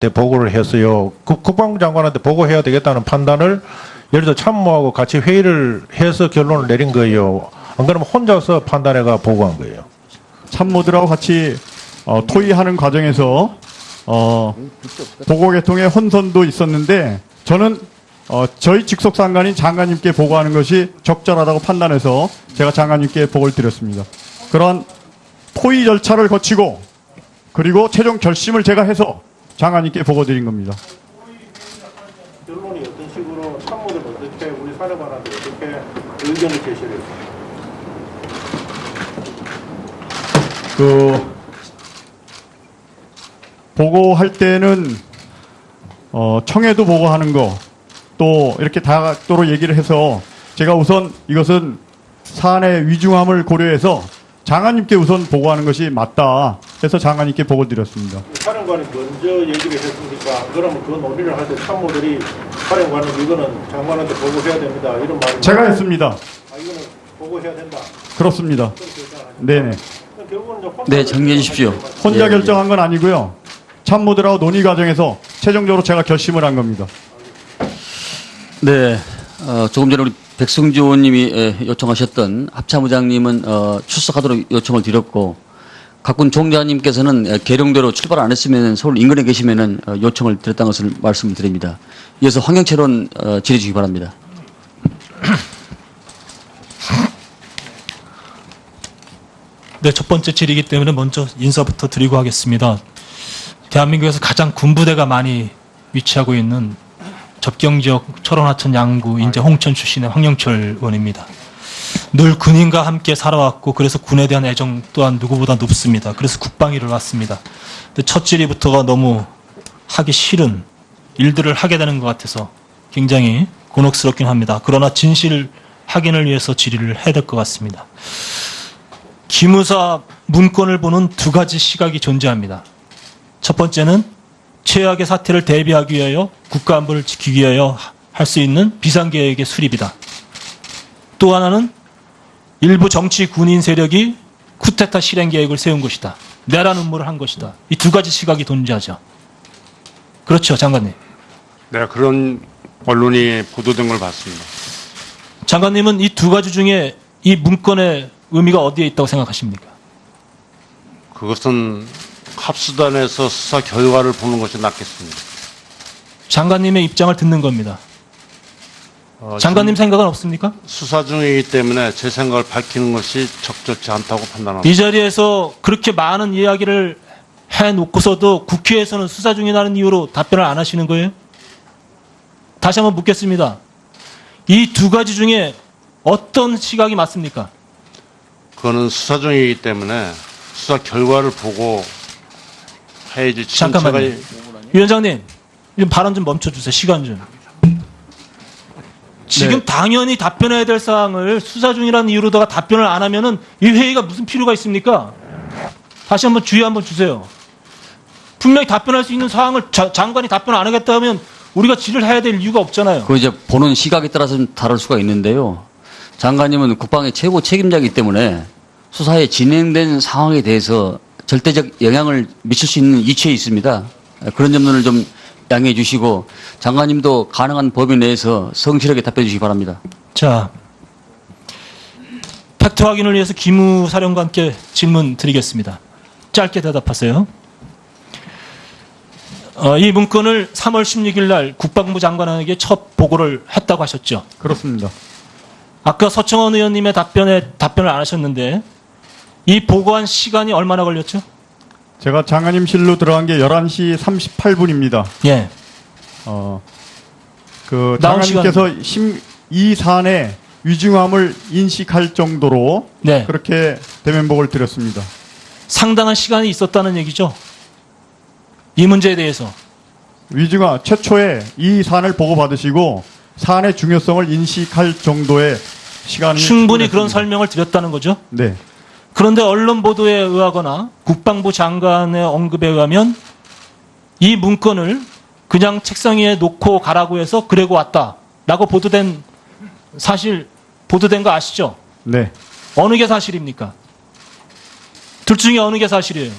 때 보고를 했어요. 국- 국방부 장관한테 보고해야 되겠다는 판단을 예를 들어 참모하고 같이 회의를 해서 결론을 내린 거예요. 안 그러면 혼자서 판단해가 보고한 거예요. 참모들하고 같이 어, 토의하는 과정에서 어, 보고 개통의 혼선도 있었는데 저는 어, 저희 직속 상관인 장관님께 보고하는 것이 적절하다고 판단해서 제가 장관님께 보고를 드렸습니다. 그러한 토의 절차를 거치고 그리고 최종 결심을 제가 해서 장관님께 보고 드린 겁니다. 결론이 어떤 식으로 참모들 어떻게 우리 사령관한테 어떻게 의견을 제시를? 그 보고할 때는 어, 청해도 보고하는 거 또 이렇게 다각도로 얘기를 해서 제가 우선 이것은 사안의 위중함을 고려해서 장관님께 우선 보고하는 것이 맞다 해서 장관님께 보고 드렸습니다. 사령관이 먼저 얘기를 했으니까 그러면 그 논의를 할 때 참모들이 사령관은 이거는 장관한테 보고해야 됩니다. 이런 말을 제가 했습니다. 아 이거는 보고해야 된다. 그렇습니다. 네네. 네, 정리해 주십시오. 혼자 예, 결정한 건 아니고요. 참모들하고 논의 과정에서 최종적으로 제가 결심을 한 겁니다. 네, 어, 조금 전에 우리 백승주 의원님이 예, 요청하셨던 합참의장님은 어, 출석하도록 요청을 드렸고 각군 종자님께서는 예, 계룡대로 출발 안 했으면 서울 인근에 계시면은 어, 요청을 드렸다는 것을 말씀을 드립니다. 이어서 황영철원 어, 질의 주기 바랍니다. 네, 첫 번째 질이기 때문에 먼저 인사부터 드리고 하겠습니다. 대한민국에서 가장 군부대가 많이 위치하고 있는 접경 지역 철원, 하천, 양구, 인제 홍천 출신의 황영철 의원입니다. 늘 군인과 함께 살아왔고 그래서 군에 대한 애정 또한 누구보다 높습니다. 그래서 국방위를 왔습니다. 첫 질의부터가 너무 하기 싫은 일들을 하게 되는 것 같아서 굉장히 곤혹스럽긴 합니다. 그러나 진실 확인을 위해서 질의를 해야 될 것 같습니다. 기무사 문건을 보는 두 가지 시각이 존재합니다. 첫 번째는 최악의 사태를 대비하기 위하여 국가 안보를 지키기 위하여 할 수 있는 비상계획의 수립이다. 또 하나는 일부 정치 군인 세력이 쿠데타 실행 계획을 세운 것이다. 내란 음모를 한 것이다. 이 두 가지 시각이 존재하죠. 그렇죠, 장관님. 네, 그런 언론이 보도된 걸 봤습니다. 장관님은 이 두 가지 중에 이 문건의 의미가 어디에 있다고 생각하십니까? 그것은 합수단에서 수사 결과를 보는 것이 낫겠습니다. 장관님의 입장을 듣는 겁니다. 어, 장관님 생각은 없습니까? 수사 중이기 때문에 제 생각을 밝히는 것이 적절치 않다고 판단합니다. 이 자리에서 그렇게 많은 이야기를 해놓고서도 국회에서는 수사 중이라는 이유로 답변을 안 하시는 거예요? 다시 한번 묻겠습니다. 이 두 가지 중에 어떤 시각이 맞습니까? 그거는 수사 중이기 때문에 수사 결과를 보고 잠깐만요. 위원장님, 좀 발언 좀 멈춰주세요. 시간 좀. 지금 네. 당연히 답변해야 될 사항을 수사 중이라는 이유로다가 답변을 안 하면은 이 회의가 무슨 필요가 있습니까? 다시 한번 주의 한번 주세요. 분명히 답변할 수 있는 사항을 자- 장관이 답변 안 하겠다 하면 우리가 질을 해야 될 이유가 없잖아요. 그 이제 보는 시각에 따라서 좀 다를 수가 있는데요. 장관님은 국방의 최고 책임자이기 때문에 수사에 진행된 상황에 대해서 절대적 영향을 미칠 수 있는 이치에 있습니다. 그런 점들을 좀 양해해 주시고 장관님도 가능한 범위 내에서 성실하게 답해 주시기 바랍니다. 자, 팩트 확인을 위해서 기무 사령관께 질문 드리겠습니다. 짧게 대답하세요. 어, 이 문건을 3월 16일 날 국방부 장관에게 첫 보고를 했다고 하셨죠. 그렇습니다. 아까 서청원 의원님의 답변에 답변을 안 하셨는데 이 보고한 시간이 얼마나 걸렸죠? 제가 장관님실로 들어간 게 11시 38분입니다. 예. 어, 그 장관님께서 심, 이 사안의 위중함을 인식할 정도로 네. 그렇게 대면복을 드렸습니다. 상당한 시간이 있었다는 얘기죠. 이 문제에 대해서. 위중함 최초에 이 사안을 보고받으시고 사안의 중요성을 인식할 정도의 시간이 충분히 그런 충분했습니다. 설명을 드렸다는 거죠. 네, 그런데 언론 보도에 의하거나 국방부 장관의 언급에 의하면 이 문건을 그냥 책상 위에 놓고 가라고 해서 그래고 왔다라고 보도된 사실 보도된 거 아시죠? 네, 어느 게 사실입니까? 둘 중에 어느 게 사실이에요?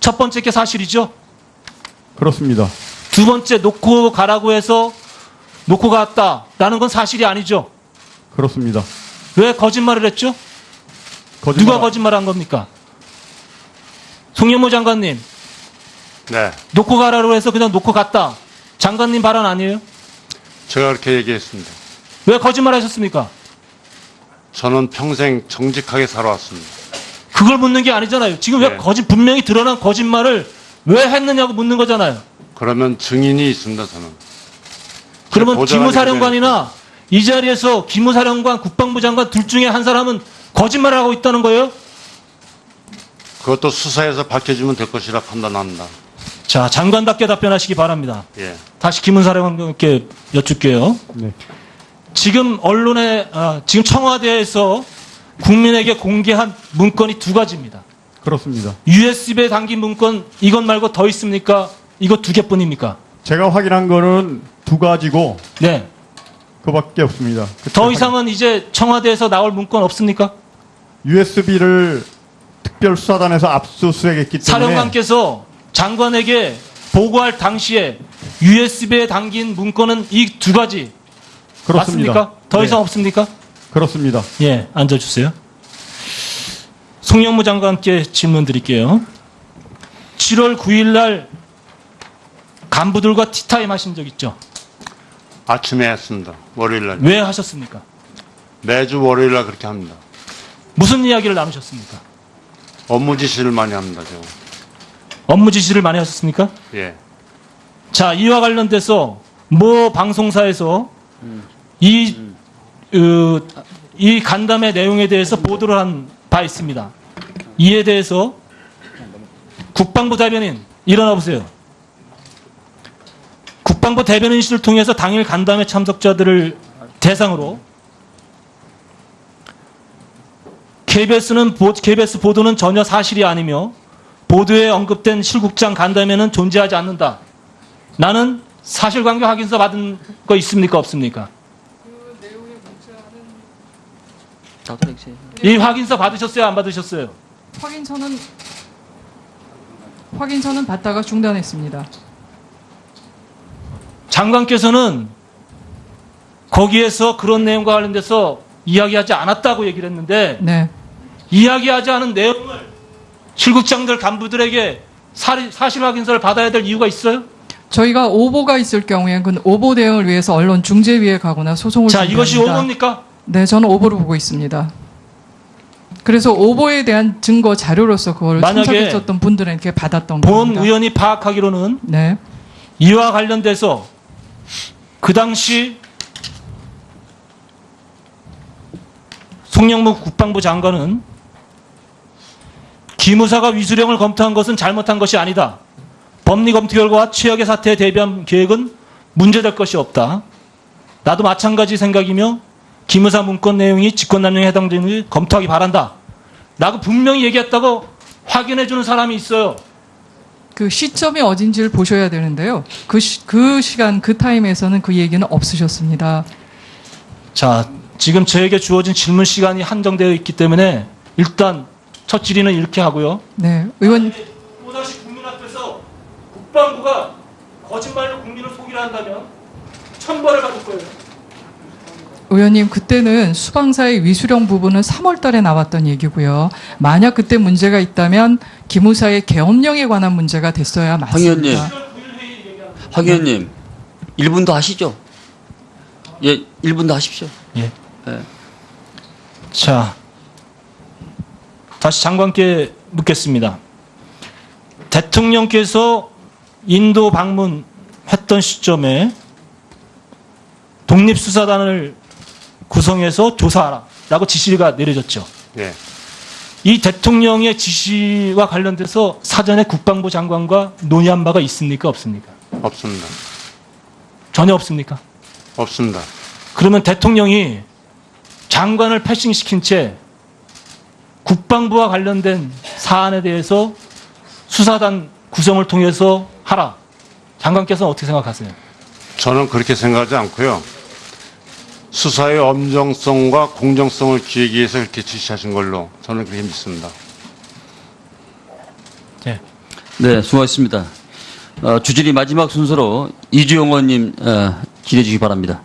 첫 번째 게 사실이죠. 그렇습니다. 두 번째 놓고 가라고 해서 놓고 갔다라는 건 사실이 아니죠. 그렇습니다. 왜 거짓말을 했죠? 거짓말, 누가 거짓말한 겁니까? 송영모 장관님 네. 놓고 가라고 해서 그냥 놓고 갔다. 장관님 발언 아니에요? 제가 그렇게 얘기했습니다. 왜 거짓말 하셨습니까? 저는 평생 정직하게 살아왔습니다. 그걸 묻는 게 아니잖아요. 지금 왜 네. 거짓 분명히 드러난 거짓말을 왜 했느냐고 묻는 거잖아요. 그러면 증인이 있습니다, 저는. 그러면 기무사령관이나 이 자리에서 기무사령관, 국방부 장관 둘 중에 한 사람은 거짓말을 하고 있다는 거예요? 그것도 수사에서 밝혀지면 될 것이라 판단합니다. 자, 장관답게 답변하시기 바랍니다. 예. 다시 기문사령관께 여쭙게요. 네. 지금 언론에 아, 지금 청와대에서 국민에게 공개한 문건이 두 가지입니다. 그렇습니다. USB에 담긴 문건 이것 말고 더 있습니까? 이거 두 개뿐입니까? 제가 확인한 거는 두 가지고 네. 그밖에 없습니다. 더 이상은 이제 청와대에서 나올 문건 없습니까? USB를 특별 수사단에서 압수수색했기 때문에 사령관께서 장관에게 보고할 당시에 USB에 담긴 문건은 이 두 가지 그렇습니다. 맞습니까? 더 네, 이상 없습니까? 그렇습니다. 예, 앉아주세요. 송영무 장관께 질문 드릴게요. 7월 9일 날 간부들과 티타임 하신 적 있죠? 아침에 했습니다. 월요일 날. 왜 하셨습니까? 매주 월요일 날 그렇게 합니다. 무슨 이야기를 나누셨습니까? 업무 지시를 많이 합니다, 제가. 업무 지시를 많이 하셨습니까? 예. 자, 이와 관련돼서 모 방송사에서 이, 어, 이 간담회 내용에 대해서 보도를 한 바 있습니다. 이에 대해서 국방부 대변인 일어나 보세요. 국방부 대변인실을 통해서 당일 간담회 참석자들을 대상으로 KBS는 KBS 보도는 전혀 사실이 아니며 보도에 언급된 실국장 간담회는 존재하지 않는다. 나는 사실관계 확인서 받은 거 있습니까 없습니까? 이 확인서 받으셨어요 안 받으셨어요? 확인서는 확인서는 받다가 중단했습니다. 장관께서는 거기에서 그런 내용과 관련돼서 이야기하지 않았다고 얘기를 했는데 네. 이야기하지 않은 내용을 실국장들 간부들에게 사실 확인서를 받아야 될 이유가 있어요? 저희가 오보가 있을 경우에 그 오보 대응을 위해서 언론 중재위에 가거나 소송을 자 이것이 준비합니다. 오보입니까? 네, 저는 오보를 보고 있습니다. 그래서 오보에 대한 증거 자료로서 그걸 참석했었던 분들에게 받았던 본 겁니다. 의원이 파악하기로는 네. 이와 관련돼서 그 당시 송영무 국방부 장관은 기무사가 위수령을 검토한 것은 잘못한 것이 아니다. 법리 검토 결과와 최악의 사태에 대비한 계획은 문제될 것이 없다. 나도 마찬가지 생각이며 기무사 문건 내용이 직권남용에 해당되는 검토하기 바란다. 라고 분명히 얘기했다고 확인해주는 사람이 있어요. 그 시점이 어딘지를 보셔야 되는데요. 그, 시, 그 시간, 그 타임에서는 그 얘기는 없으셨습니다. 자, 지금 저에게 주어진 질문 시간이 한정되어 있기 때문에 일단 첫 질의는 이렇게 하고요. 네. 의원, 또다시 국민 앞에서 국방부가 거짓말로 국민을 속이려 한다면 천벌을 받을 거예요. 의원님, 그때는 수방사의 위수령 부분은 3월 달에 나왔던 얘기고요. 만약 그때 문제가 있다면 기무사의 계엄령에 관한 문제가 됐어야. 맞습니다. 황 의원님, 1분 더 하시죠. 예, 1분 더 하십시오. 예. 예. 자, 다시 장관께 묻겠습니다. 대통령께서 인도 방문했던 시점에 독립수사단을 구성해서 조사하라라고 지시가 내려졌죠. 예. 이 대통령의 지시와 관련돼서 사전에 국방부 장관과 논의한 바가 있습니까 없습니까? 없습니다. 전혀 없습니까? 없습니다. 그러면 대통령이 장관을 패싱시킨 채 국방부와 관련된 사안에 대해서 수사단 구성을 통해서 하라. 장관께서는 어떻게 생각하세요? 저는 그렇게 생각하지 않고요. 수사의 엄정성과 공정성을 기하기 위해서 그렇게 지시하신 걸로 저는 그렇게 믿습니다. 네. 네, 수고하셨습니다. 어, 주진이 마지막 순서로 이주영 의원님 어, 기대해 주기 바랍니다.